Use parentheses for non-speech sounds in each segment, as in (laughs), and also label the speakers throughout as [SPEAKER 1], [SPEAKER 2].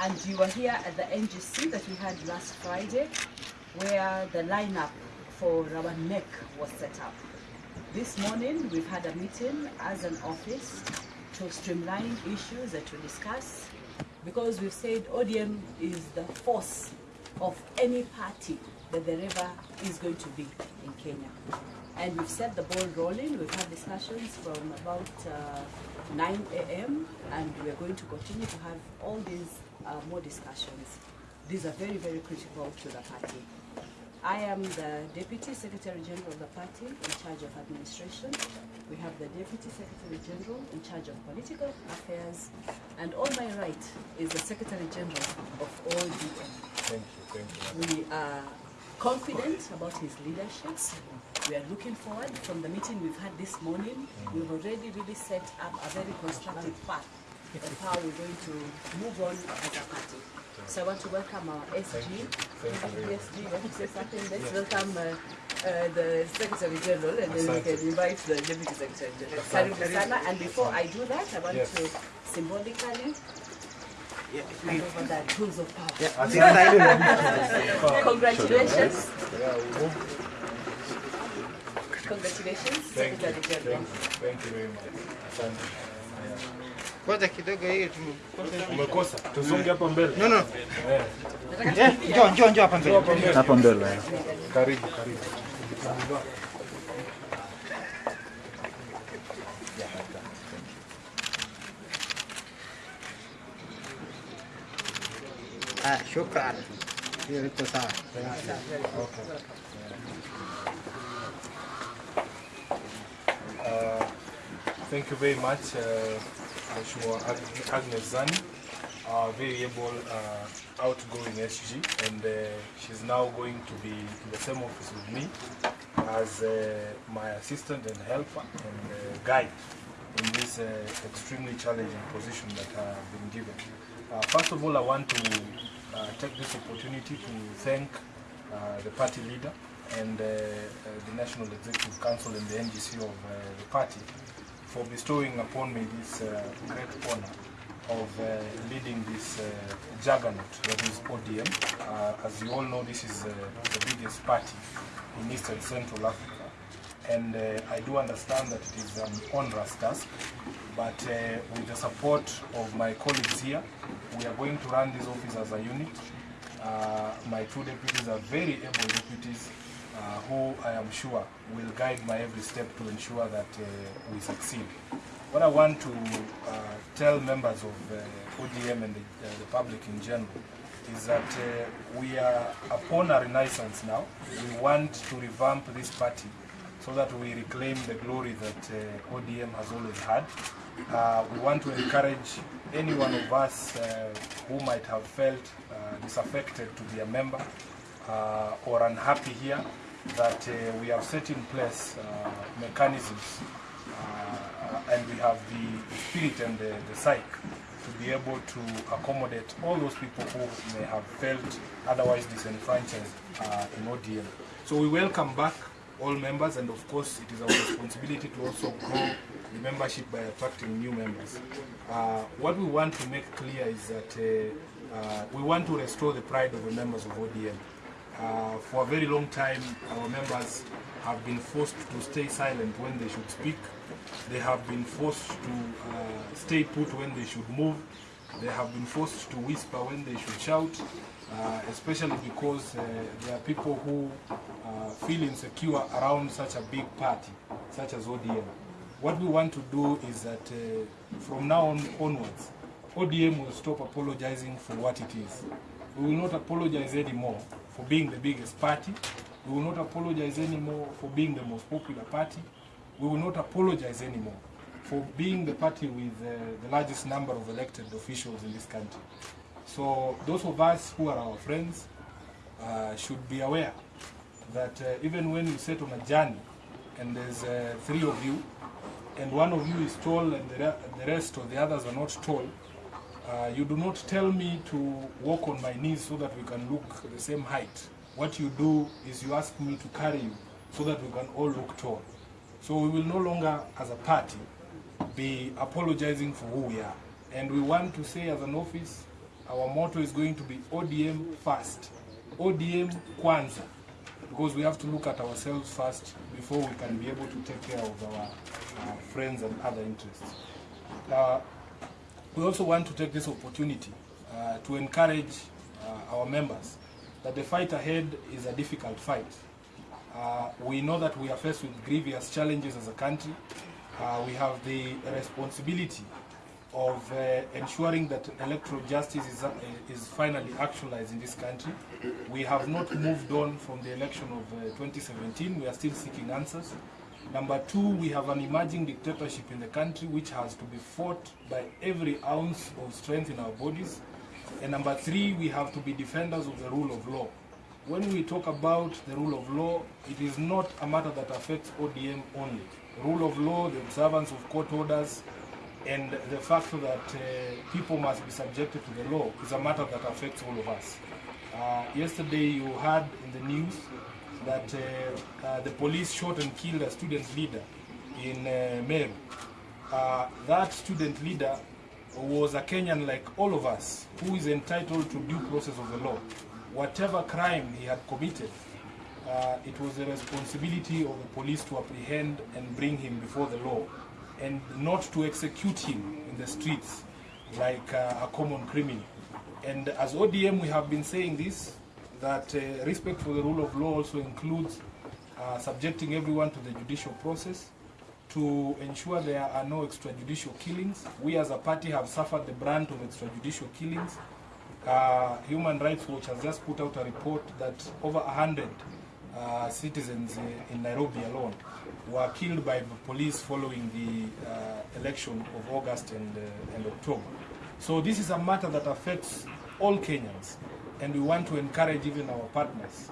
[SPEAKER 1] And you were here at the NGC that we had last Friday, where the lineup for our NEC was set up. This morning, we've had a meeting as an office to streamline issues that we discuss, because we've said ODM is the force of any party that there ever is going to be in Kenya. And we've set the ball rolling. We've had discussions from about uh, 9 a.m. and we're going to continue to have all these uh, more discussions. These are very, very critical to the party. I am the Deputy Secretary General of the party in charge of administration. We have the Deputy Secretary General in charge of political affairs. And on my right is the Secretary General of ODM.
[SPEAKER 2] Thank you, thank you.
[SPEAKER 1] We are confident about his leadership. We are looking forward from the meeting we've had this morning. We've already really set up a very constructive path of how we're going to move on as a party. So I want to welcome our SG.
[SPEAKER 2] Thank you very much.
[SPEAKER 1] SG, want to say something? Let's welcome uh, uh, the Secretary General and then we can invite the Deputy Secretary General. Karibu sana. And before I do that, I want
[SPEAKER 2] Yes.
[SPEAKER 1] to symbolically hand over the tools of power. (laughs) Congratulations.
[SPEAKER 2] Yeah.
[SPEAKER 1] Congratulations,
[SPEAKER 2] Thank you,
[SPEAKER 1] Secretary
[SPEAKER 2] thank
[SPEAKER 1] General.
[SPEAKER 2] you, thank you very much.
[SPEAKER 3] Kwanza kidogo hiyo.
[SPEAKER 2] Umekosa, tuzunge hapa mbele.
[SPEAKER 3] No, no.
[SPEAKER 2] Eh,
[SPEAKER 3] njoo njoo njoo hapa mbele.
[SPEAKER 2] hapa mbele. Karibu, karibu.
[SPEAKER 3] Ah, shukran. Hiyo iko sawa.
[SPEAKER 2] Uh, Thank you very much, uh, Ag- Agnes Zani, our very able uh, outgoing SG, and uh, she's now going to be in the same office with me as uh, my assistant and helper and uh, guide in this uh, extremely challenging position that I've been given. Uh, First of all, I want to uh, take this opportunity to thank uh, the party leader and uh, uh, the National Executive Council and the NGC of uh, the party for bestowing upon me this uh, great honor of uh, leading this uh, juggernaut that is ODM. Uh, as you all know, this is uh, the biggest party in East and Central Africa. And uh, I do understand that it is an onerous task, but with the support of my colleagues here, we are going to run this office as a unit. My two deputies are very able deputies uh, who I am sure will guide my every step to ensure that uh, we succeed. What I want to uh, tell members of uh, ODM and the, uh, the public in general is that uh, we are upon a renaissance now. We want to revamp this party so that we reclaim the glory that ODM has always had. We want to encourage any one of us who might have felt disaffected to be a member uh, or unhappy here that uh, we have set in place uh, mechanisms uh, and we have the spirit and the, the psyche to be able to accommodate all those people who may have felt otherwise disenfranchised uh, in ODM. So we welcome back all members and of course it is our responsibility to also grow the membership by attracting new members. Uh, what we want to make clear is that uh, we want to restore the pride of the members of ODM. Uh, for a very long time, our members have been forced to stay silent when they should speak. They have been forced to uh, stay put when they should move. They have been forced to whisper when they should shout, uh, especially because uh, there are people who uh, feel insecure around such a big party, such as ODM. What we want to do is that from now on onwards, ODM will stop apologizing for what it is. We will not apologize anymore for being the biggest party. We will not apologize anymore for being the most popular party. We will not apologize anymore for being the party with uh, the largest number of elected officials in this country. So those of us who are our friends uh, should be aware that uh, even when you set on a journey and there's uh, three of you and one of you is tall and the, the rest or the others are not tall, uh, you do not tell me to walk on my knees so that we can look the same height. What you do is you ask me to carry you so that we can all look tall. So we will no longer, as a party, be apologizing for who we are. And we want to say as an office, our motto is going to be ODM first, ODM kwanza, because we have to look at ourselves first before we can be able to take care of our uh, friends and other interests. Uh, we also want to take this opportunity uh, to encourage uh, our members that the fight ahead is a difficult fight. Uh, we know that we are faced with grievous challenges as a country. Uh, we have the responsibility of uh, ensuring that electoral justice is, uh, is finally actualized in this country. We have not moved on from the election of uh, 2017. We are still seeking answers. Number two, we have an emerging dictatorship in the country which has to be fought by every ounce of strength in our bodies. And number three, we have to be defenders of the rule of law. When we talk about the rule of law, it is not a matter that affects ODM only. Rule of law, the observance of court orders, and the fact that uh, people must be subjected to the law is a matter that affects all of us. Uh, yesterday you heard in the news that uh, uh, the police shot and killed a student leader in uh, Meru. That student leader was a Kenyan like all of us who is entitled to due process of the law. Whatever crime he had committed, uh, it was the responsibility of the police to apprehend and bring him before the law and not to execute him in the streets like uh, a common criminal. And as ODM, we have been saying this, that uh, respect for the rule of law also includes uh, subjecting everyone to the judicial process to ensure there are no extrajudicial killings. We as a party have suffered the brunt of extrajudicial killings. Uh, Human Rights Watch has just put out a report that over 100 uh, citizens uh, in Nairobi alone were killed by the police following the uh, election of August and, uh, and October. So this is a matter that affects all Kenyans, and we want to encourage even our partners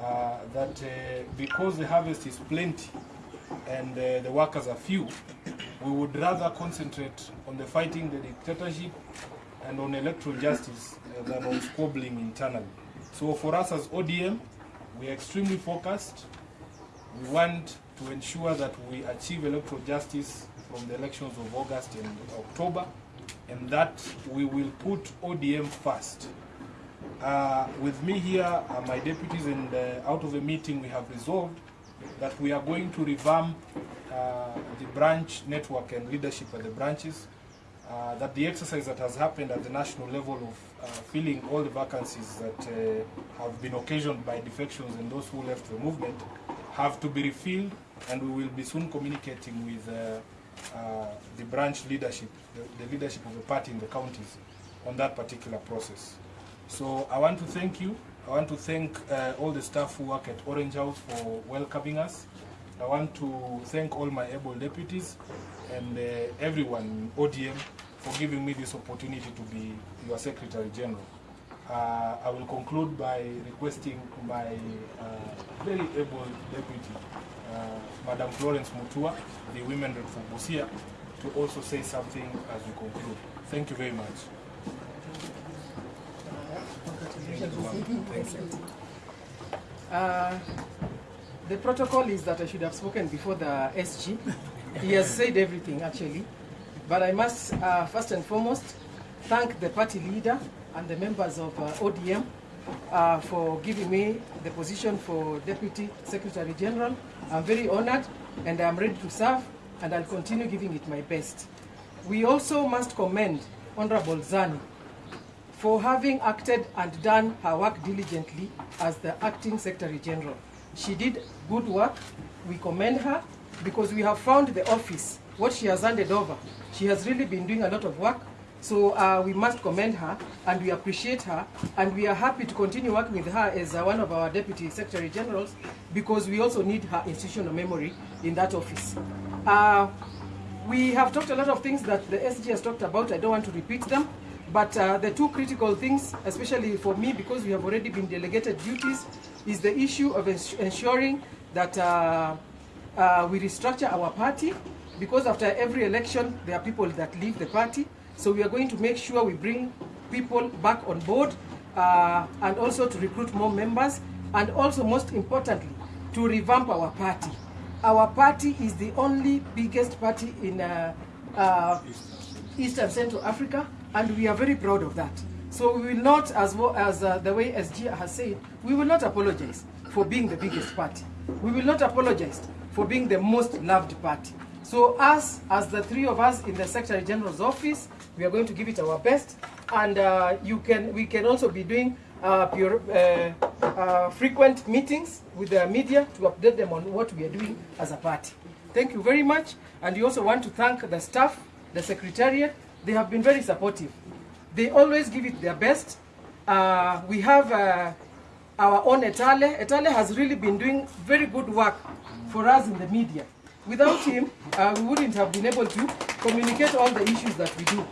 [SPEAKER 2] uh, that uh, because the harvest is plenty and uh, the workers are few, we would rather concentrate on the fighting the dictatorship and on electoral justice uh, than on squabbling internally. So for us as ODM, we are extremely focused. We want to ensure that we achieve electoral justice from the elections of August and October, and that we will put ODM first. Uh, with me here are my deputies, and uh, out of the meeting we have resolved that we are going to revamp uh, the branch network and leadership at the branches. Uh, that the exercise that has happened at the national level of uh, filling all the vacancies that have been occasioned by defections and those who left the movement have to be refilled and we will be soon communicating with the branch leadership, the, the leadership of the party in the counties on that particular process. So I want to thank you. I want to thank uh, all the staff who work at Orange House for welcoming us. I want to thank all my able deputies and uh, everyone in ODM for giving me this opportunity to be your Secretary General. Uh, I will conclude by requesting my uh, very able deputy, uh, Madam Florence Mutua, the women rep for Busia, to also say something as we conclude. Thank you very much. Thank you, ma'am. Thank you.
[SPEAKER 4] Uh, the protocol is that I should have spoken before the SG. He has (laughs) said everything actually. But I must uh, first and foremost thank the party leader and the members of uh, ODM uh, for giving me the position for Deputy Secretary General. I'm very honored and I'm ready to serve and I'll continue giving it my best. We also must commend Honorable Zani for having acted and done her work diligently as the acting Secretary General. She did good work. We commend her because we have found the office, what she has handed over. She has really been doing a lot of work. So uh, we must commend her and we appreciate her and we are happy to continue working with her as uh, one of our Deputy Secretary Generals because we also need her institutional memory in that office. Uh, we have talked a lot of things that the SG has talked about. I don't want to repeat them. But uh, the two critical things, especially for me, because we have already been delegated duties, is the issue of ens ensuring that uh, uh, we restructure our party, because after every election, there are people that leave the party. So we are going to make sure we bring people back on board, uh, and also to recruit more members, and also most importantly, to revamp our party. Our party is the only biggest party in uh, uh, East Central Africa, and we are very proud of that. So we will not, as, well, as uh, the way SG has said, we will not apologize for being the biggest party. We will not apologize for being the most loved party. So us, as the three of us in the Secretary General's office, we are going to give it our best. And uh, you can, we can also be doing uh, pure, uh, uh, frequent meetings with the media to update them on what we are doing as a party. Thank you very much. And we also want to thank the staff, the secretariat. They have been very supportive. They always give it their best. Uh, we have uh, our own Etale. Etale has really been doing very good work for us in the media. Without him, uh, we wouldn't have been able to communicate all the issues that we do.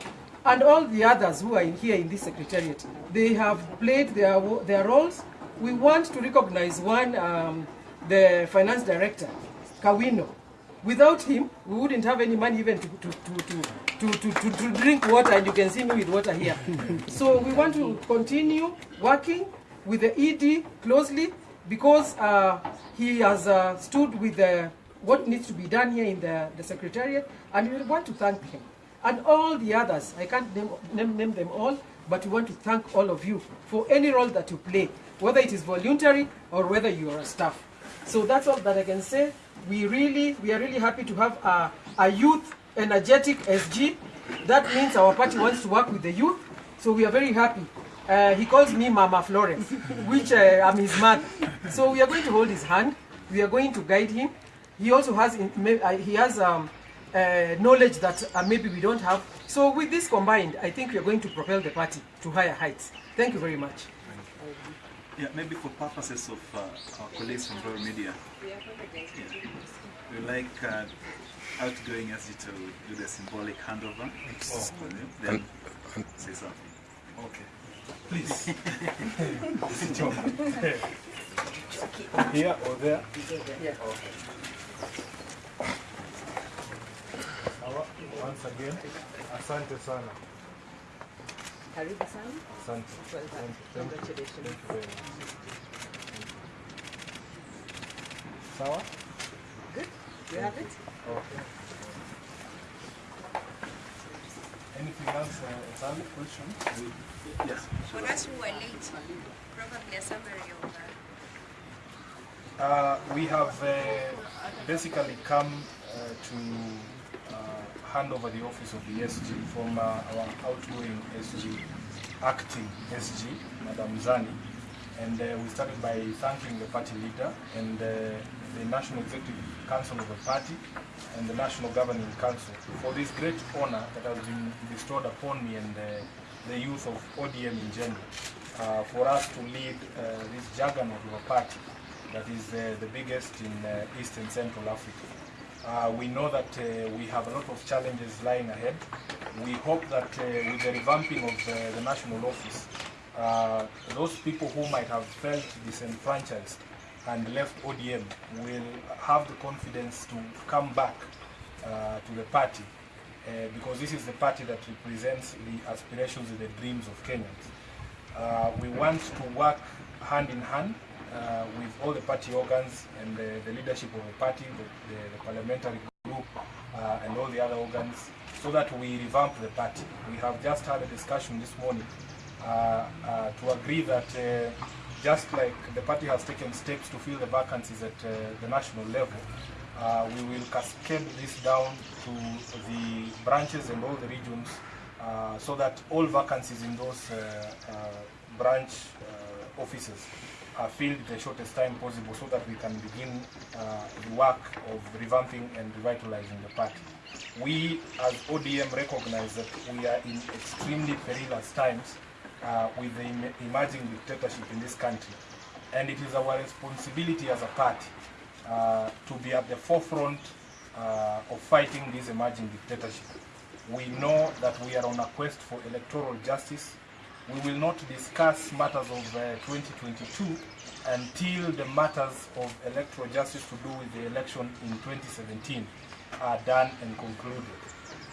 [SPEAKER 4] And all the others who are in here in this secretariat, they have played their, their roles. We want to recognize one, um, the finance director, Kawino. Without him, we wouldn't have any money even to, to, to, to, to, to, to drink water, and you can see me with water here. so we want to continue working with the ED closely because uh, he has uh, stood with the, what needs to be done here in the, the secretariat, and we want to thank him. And all the others, I can't name, name, name them all, but we want to thank all of you for any role that you play, whether it is voluntary or whether you are a staff. So that's all that I can say. We really, we are really happy to have a, a youth energetic SG. That means our party wants to work with the youth. So we are very happy. Uh, he calls me Mama Florence, which uh, I'm his mother. So we are going to hold his hand. We are going to guide him. He also has, in, uh, he has um, uh, knowledge that uh, maybe we don't have. So with this combined, I think we are going to propel the party to higher heights. Thank you very much.
[SPEAKER 5] Yeah, maybe for purposes of uh, our colleagues from Royal Media, yeah, we like outgoing SG to do the symbolic handover. for them, Then say something.
[SPEAKER 2] Okay. Please. (laughs) Sit down. Here or there?
[SPEAKER 4] Yeah.
[SPEAKER 2] Sawa. Once again, asante sana.
[SPEAKER 1] Karibu sana.
[SPEAKER 2] Asante.
[SPEAKER 1] Well done.
[SPEAKER 2] Thank you. Thank you.
[SPEAKER 1] Congratulations.
[SPEAKER 2] Thank you very much. Sawa?
[SPEAKER 1] Good. You have it?
[SPEAKER 2] Okay. Anything else, uh, Sally? Question?
[SPEAKER 5] Yes.
[SPEAKER 6] For us who are late, probably a summary of that.
[SPEAKER 2] Uh, we have uh, basically come uh, to uh, hand over the office of the SG from uh, our outgoing SG, acting SG, Madam Zani. And uh, we started by thanking the party leader and uh, the National Executive Council of the party and the National Governing Council for this great honor that has been bestowed upon me and uh, the youth of ODM in general uh, for us to lead uh, this juggernaut of a party that is uh, the biggest in uh, East and Central Africa. Uh, we know that uh, we have a lot of challenges lying ahead. We hope that uh, with the revamping of uh, the national office, those people who might have felt disenfranchised and left ODM will have the confidence to come back uh, to the party uh, because this is the party that represents the aspirations and the dreams of Kenyans. Uh, we want to work hand in hand uh, with all the party organs and the, the leadership of the party, the, the, the parliamentary group, uh, and all the other organs, so that we revamp the party. We have just had a discussion this morning uh, to agree that just like the party has taken steps to fill the vacancies at uh, the national level, uh, we will cascade this down to the branches and all the regions uh, so that all vacancies in those uh, uh, branch uh, offices are filled the shortest time possible so that we can begin the work of revamping and revitalizing the party. We as ODM recognize that we are in extremely perilous times uh, with the em- emerging dictatorship in this country. And it is our responsibility as a party uh, to be at the forefront uh, of fighting this emerging dictatorship. We know that we are on a quest for electoral justice. We will not discuss matters of uh, 2022 until the matters of electoral justice to do with the election in 2017 are done and concluded.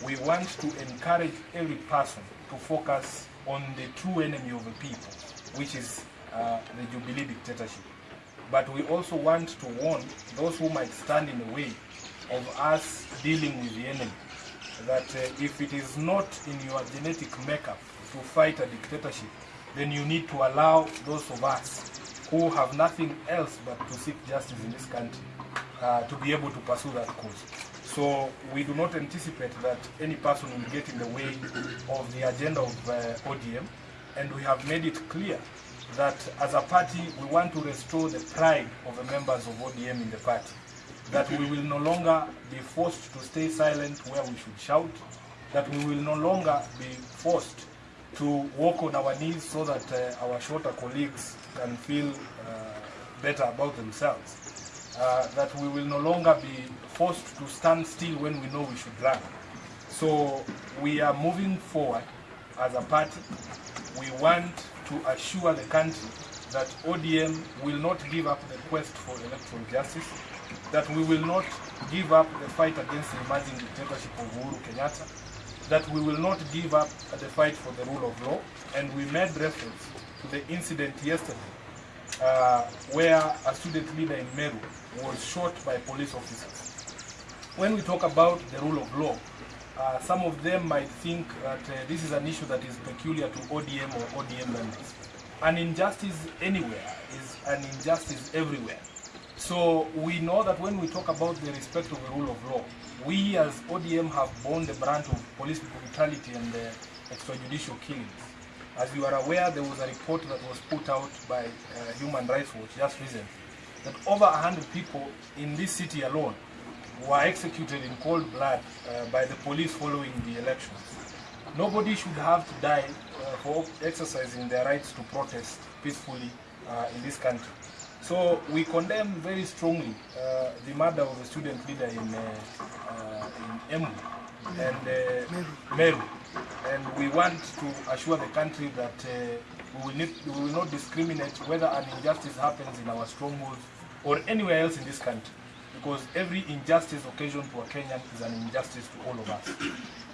[SPEAKER 2] We want to encourage every person to focus on the true enemy of the people, which is uh, the Jubilee dictatorship. But we also want to warn those who might stand in the way of us dealing with the enemy that uh, if it is not in your genetic makeup to fight a dictatorship, then you need to allow those of us who have nothing else but to seek justice in this country uh, to be able to pursue that cause. So we do not anticipate that any person will get in the way of the agenda of uh, ODM, and we have made it clear that as a party we want to restore the pride of the members of ODM in the party. That we will no longer be forced to stay silent where we should shout, that we will no longer be forced to walk on our knees so that uh, our shorter colleagues can feel uh, better about themselves. Uh, that we will no longer be forced to stand still when we know we should run. So we are moving forward as a party. We want to assure the country that ODM will not give up the quest for electoral justice, that we will not give up the fight against the emerging dictatorship of Uhuru Kenyatta, that we will not give up the fight for the rule of law, and we made reference to the incident yesterday uh, where a student leader in Meru was shot by police officers. When we talk about the rule of law, uh, some of them might think that uh, this is an issue that is peculiar to ODM or ODM members. An injustice anywhere is an injustice everywhere. So we know that when we talk about the respect of the rule of law, we as ODM have borne the brunt of police brutality and uh, extrajudicial killings. As you are aware, there was a report that was put out by uh, Human Rights Watch just recently that over 100 people in this city alone were executed in cold blood uh, by the police following the elections. Nobody should have to die uh, for exercising their rights to protest peacefully uh, in this country. So we condemn very strongly uh, the murder of a student leader in, uh, uh, in Embu and uh, Meru. And we want to assure the country that uh, we, will need, we will not discriminate whether an injustice happens in our strongholds or anywhere else in this country. Because every injustice occasioned to a Kenyan is an injustice to all of us.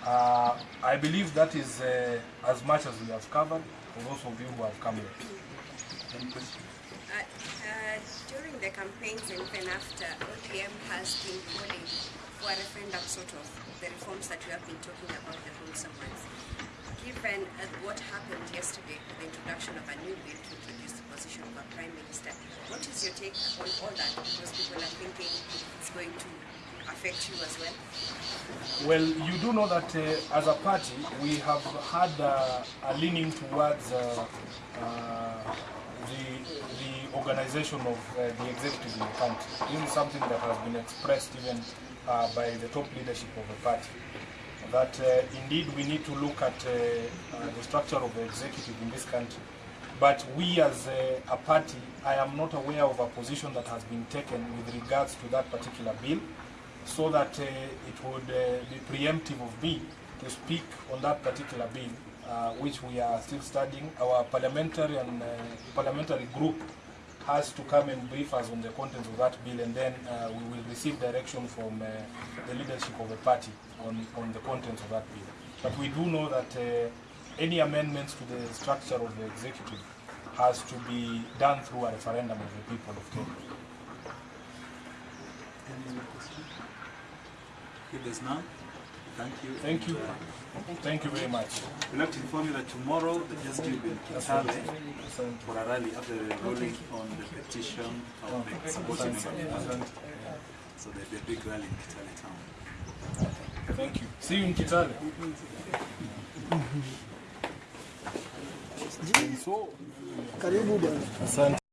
[SPEAKER 2] Uh, I believe that is uh, as much as we have covered for those of you who have come here. Any questions?
[SPEAKER 6] Uh, uh, during the campaigns and even after, ODM has been calling for a referendum sort of the reforms that we have been talking about, the ones. Given uh, what happened yesterday with the introduction of a new bill to introduce the position of a prime minister, what is your take on all that? Because people are thinking it's going to affect you as well.
[SPEAKER 2] Well, you do know that uh, as a party, we have had uh, a leaning towards uh, uh, the, the organization of uh, the executive in the country. This is something that has been expressed even uh, by the top leadership of the party. That indeed we need to look at the structure of the executive in this country. But we as a, a party, I am not aware of a position that has been taken with regards to that particular bill so that uh, it would uh, be preemptive of me to speak on that particular bill, uh, which we are still studying. Our parliamentary and uh, parliamentary group has to come and brief us on the contents of that bill, and then uh, we will receive direction from uh, the leadership of the party on, on the contents of that bill. But we do know that any amendments to the structure of the executive has to be done through a referendum of the people of Kenya.
[SPEAKER 5] Any other question? If there's none, thank you.
[SPEAKER 2] Thank you. Uh, thank you very much.
[SPEAKER 5] We'd like to inform you that tomorrow the SG will be in Kitale for a rally after the ruling on the petition of oh, the supporting
[SPEAKER 2] Asante.
[SPEAKER 5] So there'll be a big rally in Kitale town.
[SPEAKER 2] Thank you. See you in Kitale. So,
[SPEAKER 7] Karibu bwana.
[SPEAKER 2] asante.